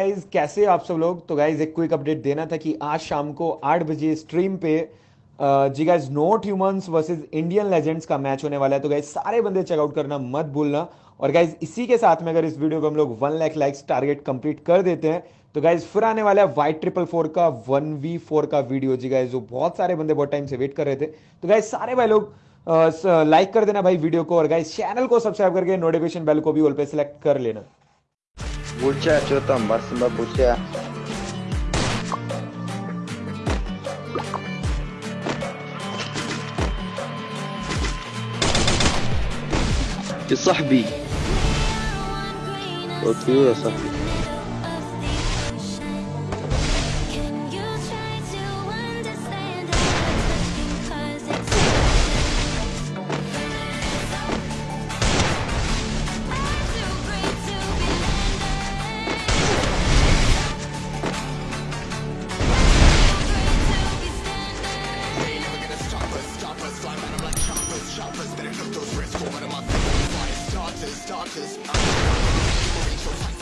गाइस कैसे आप सब लोग? तो गाइस एक क्विक अपडेट देना था कि आज शाम को आठ बजे स्ट्रीम पे जी guys not humans versus Indian legends का मैच होने वाला है। तो गाइस सारे बंदे चेकआउट करना, मत भूलना। और गाइस इसी के साथ में अगर इस वीडियो को हम लोग one lakh likes target complete कर देते हैं तो गाइज़ फिर आने वाला है वाइट ट्रिपल फोर का वन वी फोर का वीडियो जी गाइज़ जो बहुत सारे बंदे बहुत टाइम से वेट कर रहे थे। तो गाइज़ सारे भाई लोग लाइक कर देना भाई वीडियो को। और गाइज़ चैनल को सब्सक्राइब करके नोटिफिकेशन बेल को भी ऑल पे सिलेक्ट कर लेना। Muchacho tan máxima pucha. يا صاحبي أوكي يا صاحبي Those risks go out of my fire starters, starters I'm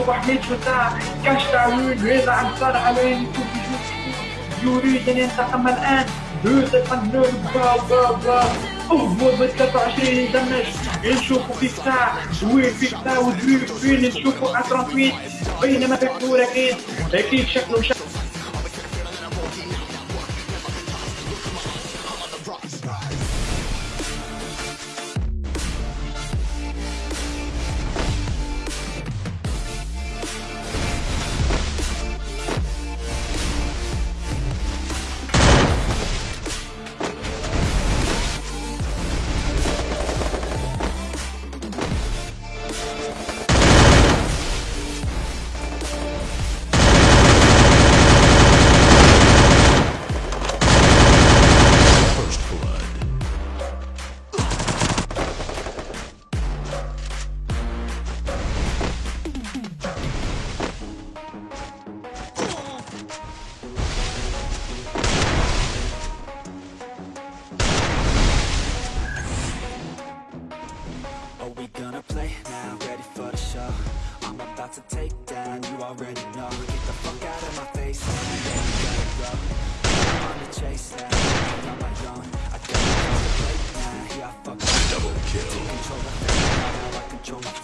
تصبح للفتاة كشتاوي يزعل صار عليه يشوف يشوف يريد أن ينتقم الآن. يوسف النور با با با. هو ب 23 يدمج. نشوفوا في الساعة وين في الساعة ودريب فين نشوفوا 38 بينما في أكيد أكيد شكله شكله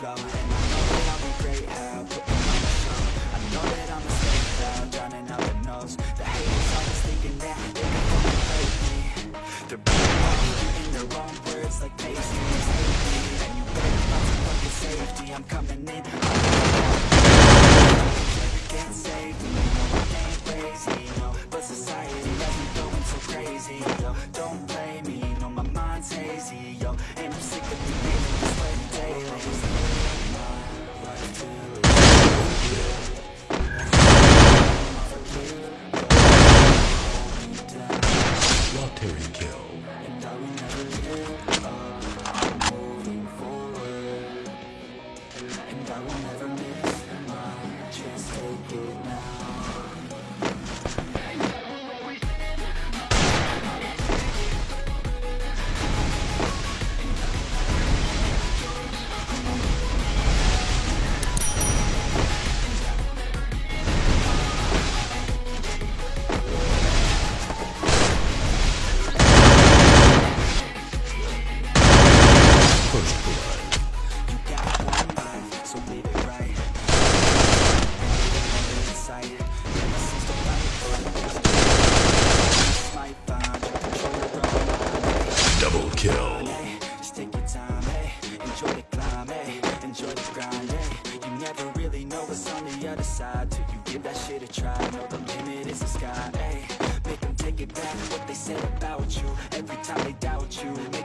come say about you. Every time they doubt you.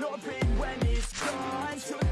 Not big when it's gone.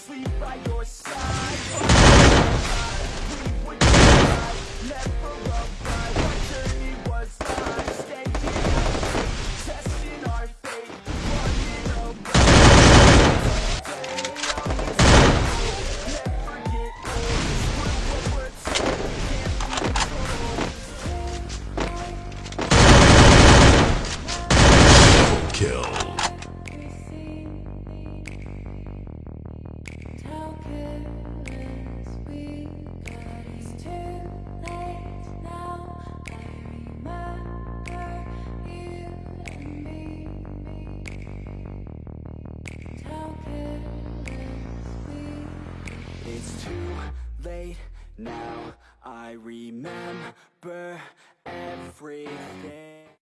sleep by your